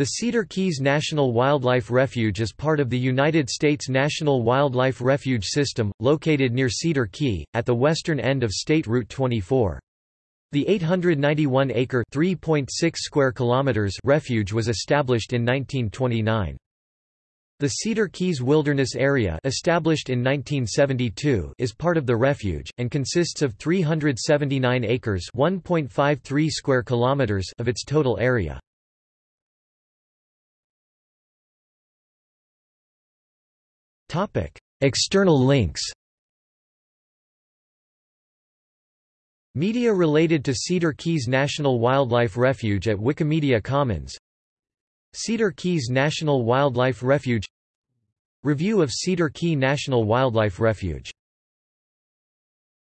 The Cedar Keys National Wildlife Refuge is part of the United States National Wildlife Refuge System, located near Cedar Key, at the western end of State Route 24. The 891-acre (3.6 square kilometers) refuge was established in 1929. The Cedar Keys Wilderness Area established in 1972 is part of the refuge, and consists of 379 acres (1.53 square kilometers) of its total area. External links Media related to Cedar Keys National Wildlife Refuge at Wikimedia Commons. Cedar Keys National Wildlife Refuge. Review of Cedar Key National Wildlife Refuge